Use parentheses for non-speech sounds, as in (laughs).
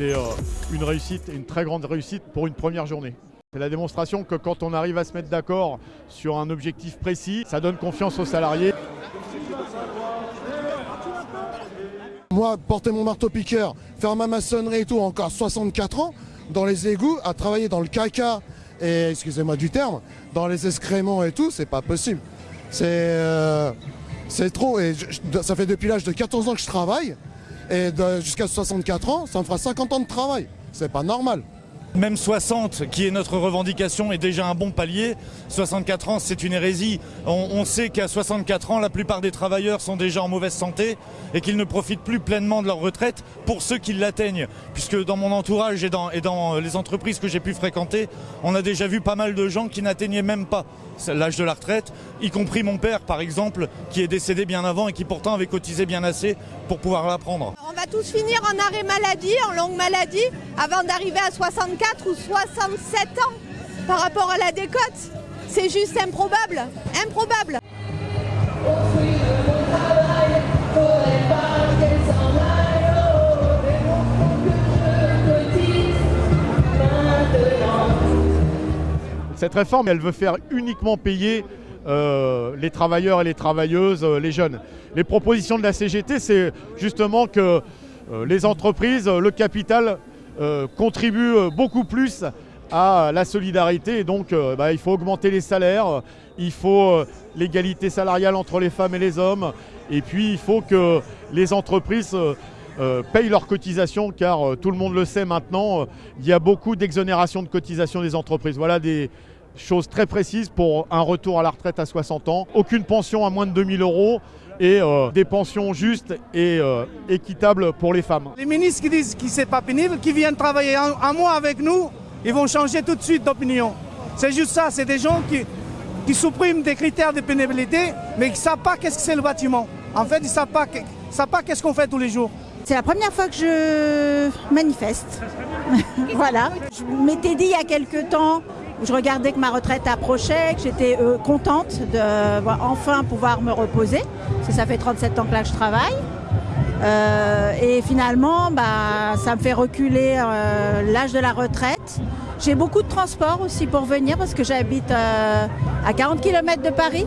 c'est une réussite, une très grande réussite pour une première journée. C'est la démonstration que quand on arrive à se mettre d'accord sur un objectif précis, ça donne confiance aux salariés. Moi, porter mon marteau-piqueur, faire ma maçonnerie et tout, encore 64 ans, dans les égouts, à travailler dans le caca, et excusez-moi du terme, dans les excréments et tout, c'est pas possible. C'est euh, trop, et ça fait depuis l'âge de 14 ans que je travaille, et jusqu'à 64 ans, ça me fera 50 ans de travail. C'est pas normal. Même 60, qui est notre revendication, est déjà un bon palier. 64 ans, c'est une hérésie. On, sait qu'à 64 ans, la plupart des travailleurs sont déjà en mauvaise santé et qu'ils ne profitent plus pleinement de leur retraite pour ceux qui l'atteignent. Puisque dans mon entourage et dans, et dans les entreprises que j'ai pu fréquenter, on a déjà vu pas mal de gens qui n'atteignaient même pas l'âge de la retraite, y compris mon père par exemple, qui est décédé bien avant et qui pourtant avait cotisé bien assez pour pouvoir la prendre. On va tous finir en arrêt maladie, en longue maladie, avant d'arriver à 64 ou 67 ans par rapport à la décote. C'est juste improbable, improbable. Cette réforme, elle veut faire uniquement payer euh, les travailleurs et les travailleuses, euh, les jeunes. Les propositions de la CGT, c'est justement que euh, les entreprises, le capital contribuent beaucoup plus à la solidarité donc bah, il faut augmenter les salaires, il faut l'égalité salariale entre les femmes et les hommes et puis il faut que les entreprises payent leurs cotisations car tout le monde le sait maintenant, il y a beaucoup d'exonérations de cotisations des entreprises. Voilà des, chose très précise pour un retour à la retraite à 60 ans. Aucune pension à moins de 2000 euros et euh, des pensions justes et euh, équitables pour les femmes. Les ministres qui disent que c'est pas pénible, qui viennent travailler un, mois avec nous, ils vont changer tout de suite d'opinion. C'est juste ça, c'est des gens qui, qui suppriment des critères de pénibilité, mais qui ne savent pas qu'est-ce que c'est le bâtiment. En fait, ils ne savent pas, savent pas qu'est-ce qu'on fait tous les jours. C'est la première fois que je manifeste. (laughs) voilà. Je m'étais dit il y a quelques temps je regardais que ma retraite approchait, que j'étais euh, contente de enfin pouvoir me reposer, parce que ça fait 37 ans que là je travaille. Euh, et finalement, bah, ça me fait reculer euh, l'âge de la retraite. J'ai beaucoup de transport aussi pour venir parce que j'habite à 40 km de Paris.